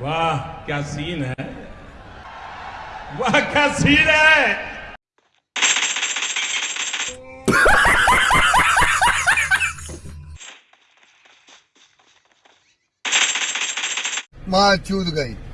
वाह क्या सीन है? वाह क्या सीन है? माँ चूत गई।